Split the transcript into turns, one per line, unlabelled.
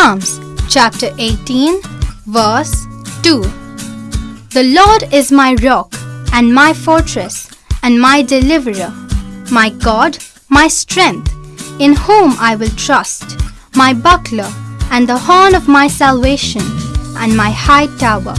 Psalms chapter 18, verse 2. The Lord is my rock and my fortress and my deliverer, my God, my strength, in whom I will trust, my buckler and the horn of my salvation and my high tower.